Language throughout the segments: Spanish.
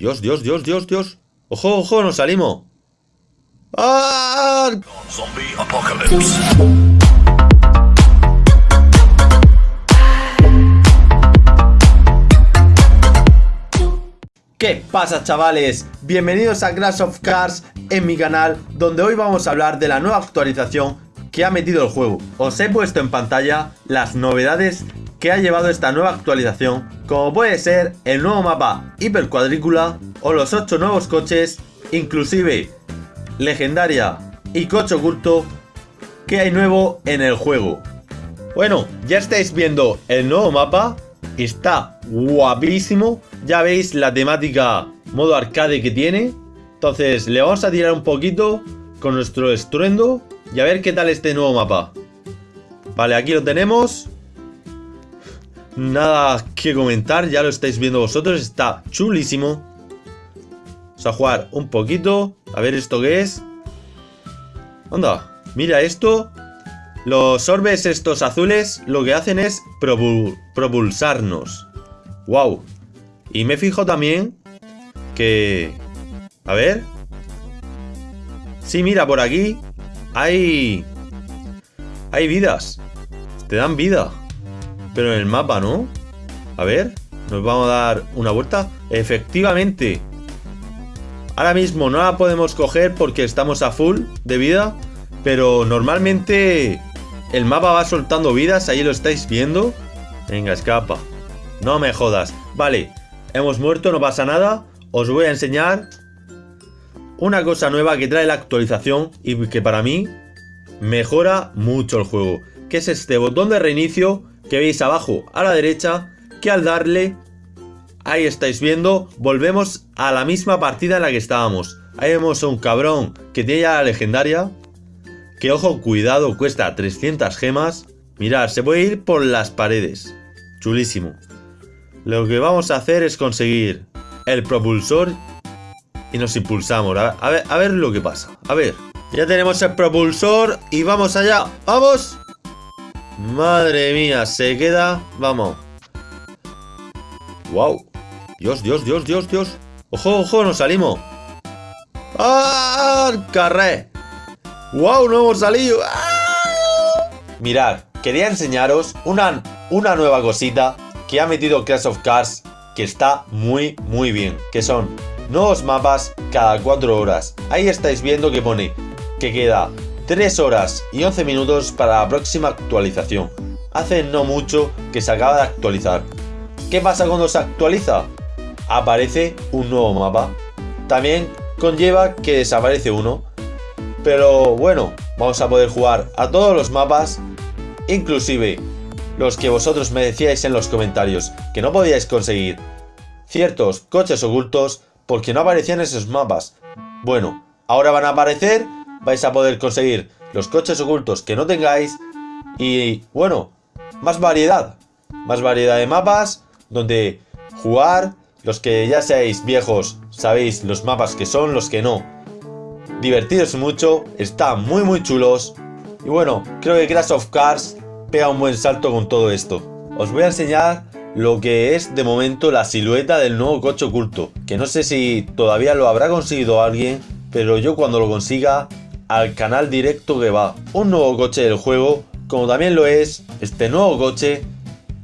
Dios, Dios, Dios, Dios, Dios. ¡Ojo, ojo! ¡Nos salimos! ¡Ah! Zombie apocalypse. ¿Qué pasa chavales? Bienvenidos a Crash of Cars en mi canal donde hoy vamos a hablar de la nueva actualización que ha metido el juego. Os he puesto en pantalla las novedades que ha llevado esta nueva actualización como puede ser el nuevo mapa Hiper Cuadrícula o los 8 nuevos coches inclusive legendaria y coche oculto que hay nuevo en el juego. Bueno, ya estáis viendo el nuevo mapa Está guapísimo. Ya veis la temática modo arcade que tiene. Entonces le vamos a tirar un poquito con nuestro estruendo y a ver qué tal este nuevo mapa. Vale, aquí lo tenemos. Nada que comentar, ya lo estáis viendo vosotros. Está chulísimo. Vamos a jugar un poquito. A ver esto qué es. Anda, mira esto. Los orbes estos azules lo que hacen es propulsarnos. ¡Wow! Y me fijo también que... A ver. Sí, mira, por aquí hay... Hay vidas. Te dan vida. Pero en el mapa, ¿no? A ver, nos vamos a dar una vuelta. Efectivamente. Ahora mismo no la podemos coger porque estamos a full de vida. Pero normalmente el mapa va soltando vidas, ahí lo estáis viendo. Venga, escapa. No me jodas. Vale, hemos muerto, no pasa nada. Os voy a enseñar una cosa nueva que trae la actualización y que para mí mejora mucho el juego. Que es este botón de reinicio que veis abajo a la derecha, que al darle, ahí estáis viendo, volvemos a la misma partida en la que estábamos. Ahí vemos a un cabrón que tiene ya la legendaria, que ojo, cuidado, cuesta 300 gemas. Mirad, se puede ir por las paredes. Chulísimo. Lo que vamos a hacer es conseguir el propulsor y nos impulsamos. A ver, a ver, lo que pasa. A ver. Ya tenemos el propulsor y vamos allá. ¡Vamos! Madre mía, se queda... Vamos. ¡Wow! Dios, Dios, Dios, Dios, Dios. ¡Ojo, ojo! ¡Nos salimos! ¡Ah! ¡Carré! ¡Wow! ¡No hemos salido! ¡Ah! Mirad, quería enseñaros una, una nueva cosita que ha metido Crash of Cars que está muy muy bien, que son nuevos mapas cada 4 horas. Ahí estáis viendo que pone que queda 3 horas y 11 minutos para la próxima actualización. Hace no mucho que se acaba de actualizar. ¿Qué pasa cuando se actualiza? Aparece un nuevo mapa. También conlleva que desaparece uno pero bueno, vamos a poder jugar a todos los mapas, inclusive los que vosotros me decíais en los comentarios que no podíais conseguir ciertos coches ocultos porque no aparecían esos mapas. Bueno, ahora van a aparecer, vais a poder conseguir los coches ocultos que no tengáis y bueno, más variedad, más variedad de mapas donde jugar, los que ya seáis viejos sabéis los mapas que son, los que no. Divertidos mucho, están muy muy chulos. Y bueno, creo que Crash of Cars pega un buen salto con todo esto. Os voy a enseñar lo que es de momento la silueta del nuevo coche oculto, que no sé si todavía lo habrá conseguido alguien, pero yo cuando lo consiga, al canal directo que va un nuevo coche del juego, como también lo es este nuevo coche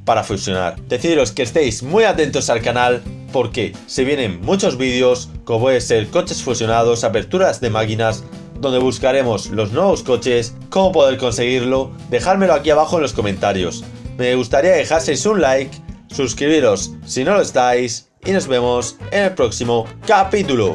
para fusionar. Deciros que estéis muy atentos al canal porque se vienen muchos vídeos, como puede ser coches fusionados, aperturas de máquinas, donde buscaremos los nuevos coches, cómo poder conseguirlo, dejármelo aquí abajo en los comentarios. Me gustaría dejaseis un like, suscribiros si no lo estáis y nos vemos en el próximo capítulo.